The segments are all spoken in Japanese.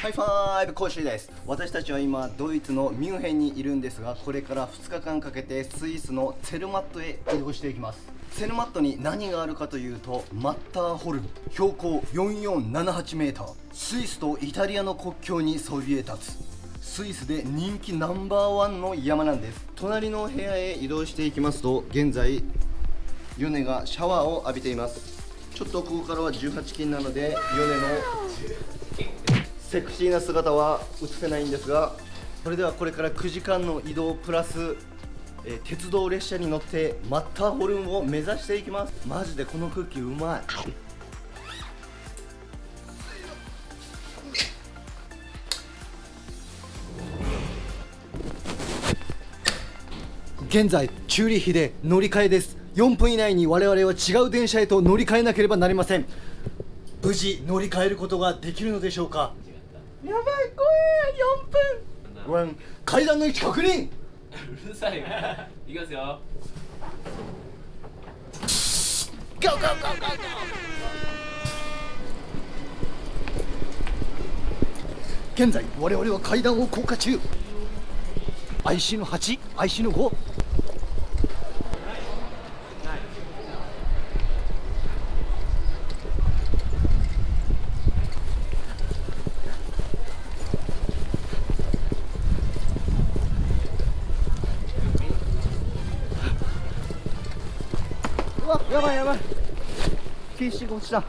ハイファイブコーシーです。私たちは今ドイツのミュンヘンにいるんですがこれから2日間かけてスイスのツェルマットへ移動していきます。ツェルマットに何があるかというとマッターホルン標高 4478m スイスとイタリアの国境にそびえ立つ。スイスで人気ナンバーワンの山なんです。隣の部屋へ移動していきますと現在ヨネがシャワーを浴びています。ちょっとここからは18金なのでヨネのセクシーな姿は映せないんですがそれではこれから9時間の移動プラス、えー鉄道列車に乗ってマッターホルンを目指していきます。マジでこのクッキーうまい。現在チューリッヒで乗り換えです。4分以内に我々は違う電車へと乗り換えなければなりません。無事乗り換えることができるのでしょうか？やばい怖え4分。ごめん階段の位置確認。うるさいわいきますよ。GO GO GO GO GO 現在我々は階段を降下中。IC の 8IC の5やばいやばい。PC が落ちた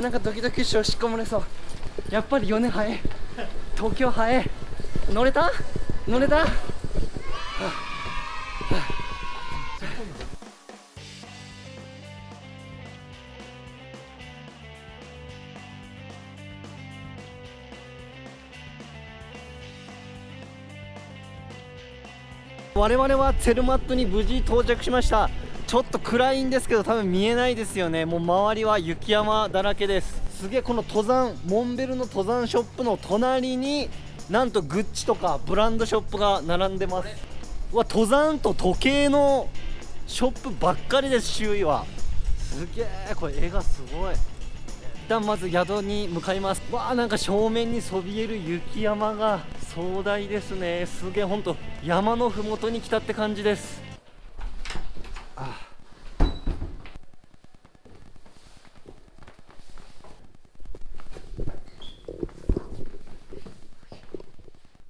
なんかドキドキしようしっこ漏れそう。やっぱり4年早い。東京早い。乗れた？乗れた？我々はツェルマットに無事到着しました。ちょっと暗いんですけど多分見えないですよね。もう周りは雪山だらけです。すげえこの登山モンベルの登山ショップの隣になんとグッチとかブランドショップが並んでます。うわ登山と時計のショップばっかりです周囲は。すげえこれ絵がすごい。一旦まず宿に向かいます。わあなんか正面にそびえる雪山が。壮大ですね。すげえほんと山のふもとに来たって感じです。あ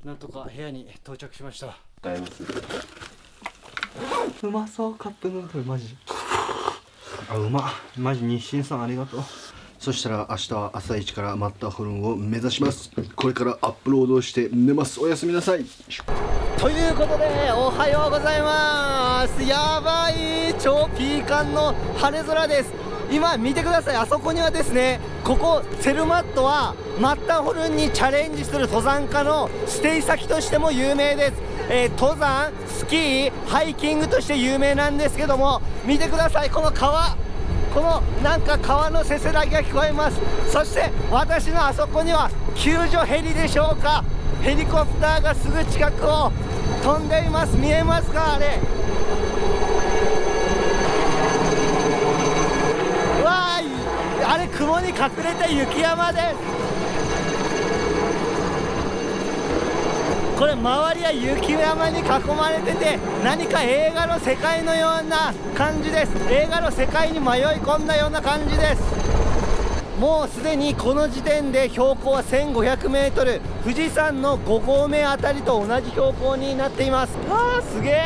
なんとか部屋に到着しました。うまそうカップヌードルマジ。あうま。マジ日清さんありがとうそしたら明日は朝一からマッターホルンを目指します。これからアップロードして寝ます。おやすみなさい。ということでおはようございます。やばい超ピーカンの晴れ空です。今見てください。あそこにはですねここセルマットはマッターホルンにチャレンジする登山家のステイ先としても有名です、えー登山スキーハイキングとして有名なんですけども見てください。この川このなんか川のせせらぎが聞こえます。そして私のあそこには救助ヘリでしょうか。ヘリコプターがすぐ近くを飛んでいます。見えますかあれ。わーい。あれ雲に隠れた雪山です。これ周りは雪山に囲まれてて何か映画の世界のような感じです。映画の世界に迷い込んだような感じです。もうすでにこの時点で標高は 1500m 富士山の5合目あたりと同じ標高になっています。わあすげえ。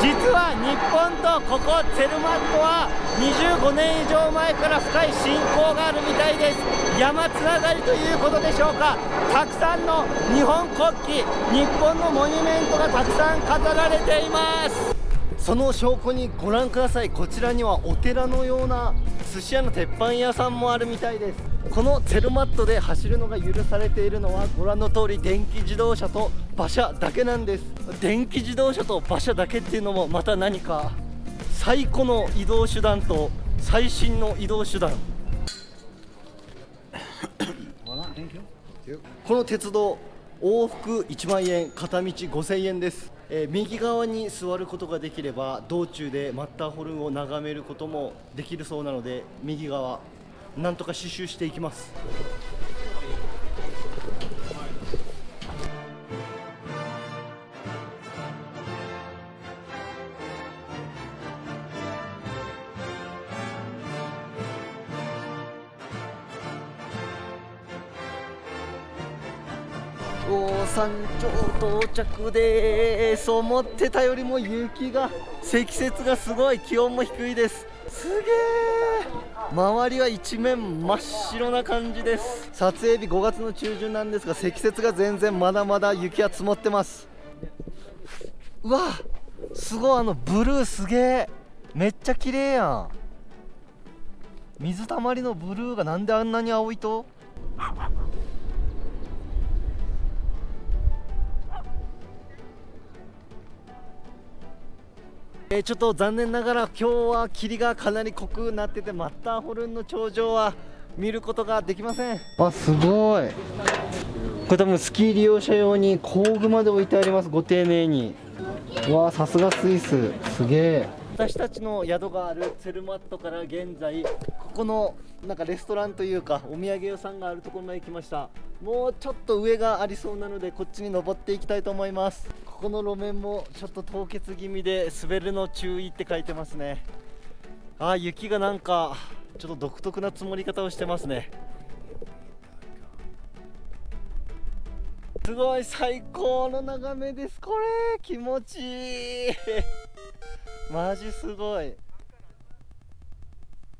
実は日本とここツェルマットは25年以上前から深い親交があるみたいです。山つながりということでしょうか。たくさんの日本国旗日本のモニュメントがたくさん飾られています。その証拠にご覧ください。こちらにはお寺のような寿司屋の鉄板屋さんもあるみたいです。このツェルマットで走るのが許されているのはご覧の通り電気自動車と馬車だけなんです。電気自動車と馬車だけっていうのもまた何か。最古の移動手段と最新の移動手段。この鉄道往復1万円片道5000円です、えー右側に座ることができれば道中でマッターホルンを眺めることもできるそうなので右側なんとか刺繍していきます。おー山頂到着です。思ってたよりも雪が積雪がす。ごい気温も低いです。す。げえ周りは一面真っ白な感じです。撮影日5月の中旬なんです。が積雪が全然まだまだ雪は積もってます。うわす。ごいあのブルーす。げえめっちゃ綺麗やん水たまりのブルーがなんであんなに青いとえーちょっと残念ながら今日は霧がかなり濃くなっててマッターホルンの頂上は見ることができません。あすごい。これ多分スキー利用者用に工具まで置いてありますご丁寧に。うわあさすがスイス。すげえ。私たちの宿があるツェルマットから現在ここのなんかレストランというかお土産屋さんがあるところまで来ました。もうちょっと上がありそうなのでこっちに登っていきたいと思いますここの路面もちょっと凍結気味で滑るの注意って書いてますね。あー雪がなんかちょっと独特な積もり方をしてますね。すごい最高の眺めですこれ。気持ちいい。マジすごい。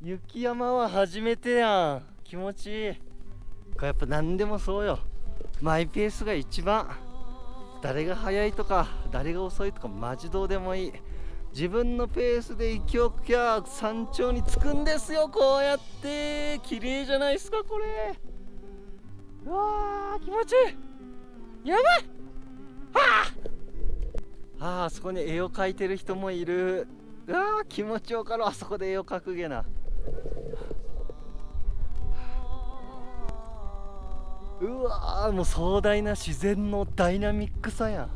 雪山は初めてやん。気持ちいい。これやっぱ何でもそうよ。マイペースが一番。誰が速いとか誰が遅いとかマジどうでもいい。自分のペースで勢いよくゃ山頂に着くんですよこうやって。綺麗じゃないですかこれ。うわー気持ちいい。やばい。あ。あそこに絵を描いてる人もいる。うわー気持ちよかろあそこで絵を描くげな。うわもう壮大な自然のダイナミックさや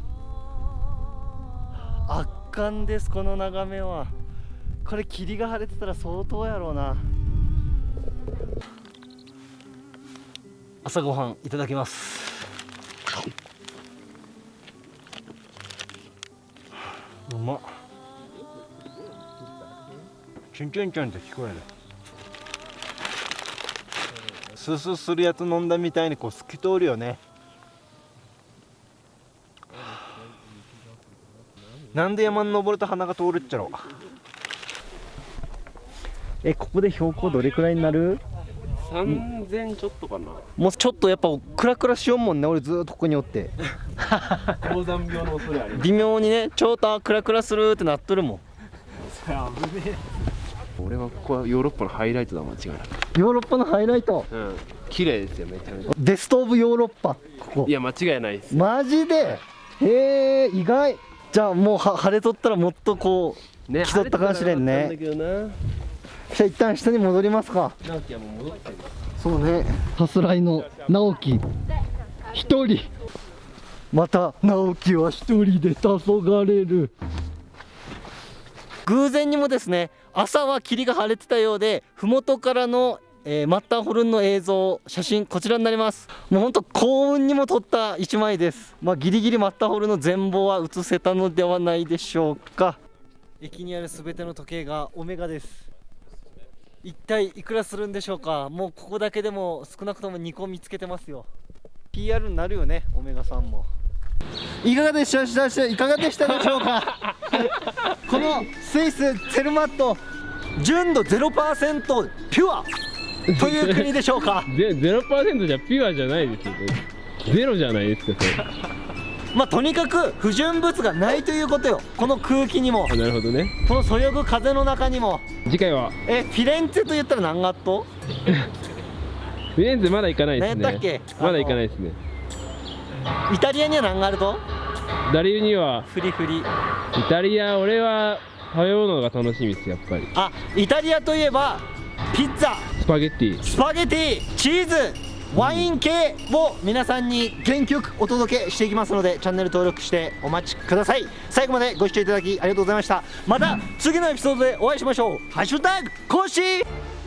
圧巻ですこの眺めは。これ霧が晴れてたら相当やろうな。朝ごはんいただきます。うまっ。チュンチュンチンって聞こえる。スースーするやつ飲んだみたいにこう透き通るよね。なんで山に登ると鼻が通るっちゃろえここで標高どれくらいになる？3000ちょっとかな。もうちょっとやっぱクラクラしよんもんね俺ずーっとここにおって。高山病の恐れあり微妙にねちょっとあクラクラするってなっとるもん。俺はここはヨーロッパのハイライトだ間違いなくヨーロッパのハイライト。うん。綺麗ですよめちゃめちゃ。ベストオブヨーロッパ。ここ。いや間違いないです。マジで？へえ意外。じゃあもうは晴れとったらもっとこうね競ったかもしれんね。じゃあ一旦下に戻りますか。直樹はもう戻ってるそうね。さすらいの直樹。一人。また直樹は一人で黄昏れる。偶然にもですね朝は霧が晴れてたようで麓からの、えーマッターホルンの映像写真こちらになります。もうほんと幸運にも撮った一枚です。まあギリギリマッターホルンの全貌は映せたのではないでしょうか。駅にあるすべての時計がオメガです。一体いくらするんでしょうか。もうここだけでも少なくとも2個見つけてますよ。PR になるよねオメガさんも。いかがでした？でした？いかがでした？でしょうかこのスイスツェルマット純度0%ピュアという国でしょうか？ゼゼロパーセントじゃピュアじゃないですよゼロじゃないですかそれ。まあとにかく不純物がないということよ。この空気にも。あなるほどね。このそよぐ風の中にも。次回は。えフィレンツェと言ったら何ガットフィレンツェまだ行かないですね。何やっけ？まだ行かないですね。イタリアには何ガルトダリウには。フリフリ。イタリア俺は食べ物が楽しみですやっぱり。あイタリアといえばピッツァ。スパゲッティ。スパゲティチーズワイン系を皆さんに元気よくお届けしていきますのでチャンネル登録してお待ちください。最後までご視聴いただきありがとうございました。また次のエピソードでお会いしましょう。ハッシュタグコッシー。